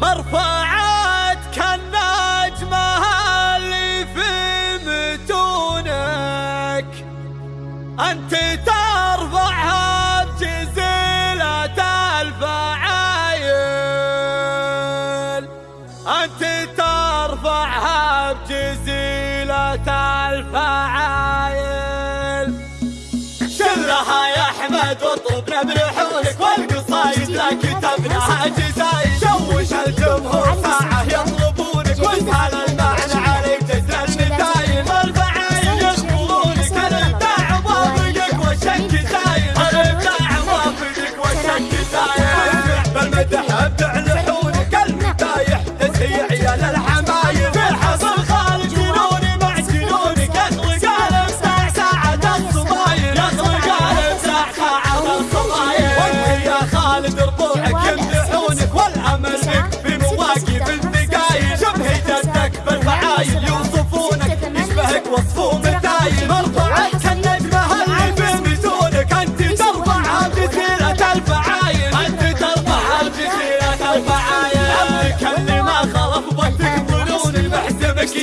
مرفعات كالنجمة اللي في متونك. أنت ترفعها بجزيلة الفعايل أنت ترفعها بجزيلة الفعايل شلها يا أحمد واطلبنا بريح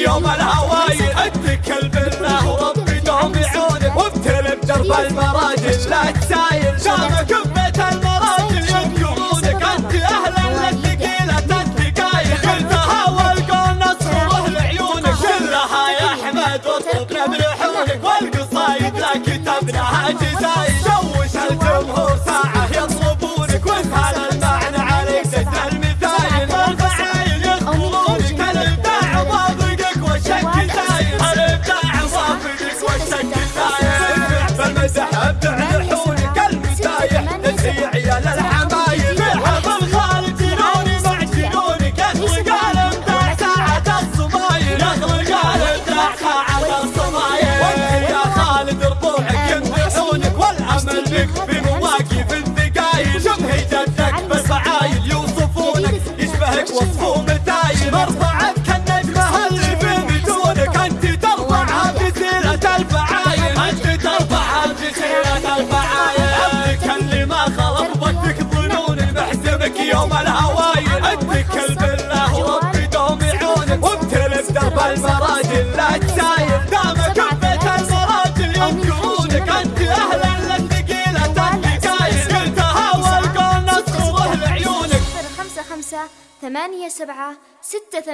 يوم الهوايل عندك كلب وربي دوم يعونك وابتل بدرب المراجل. لا تسايل شامك ببيت المراجل يذكرونك أنت أهلا للثقيلة الدقايق قلتها والقول نصر وأهل عيونك. كلها يا أحمد وصلتنا بلحونك والقصايد. لا كتبناها جزايل الصبايا وانت يا خالد رضوعك يمدحونك والعمل بك. بموت خمسة ثمانية سبعة ستة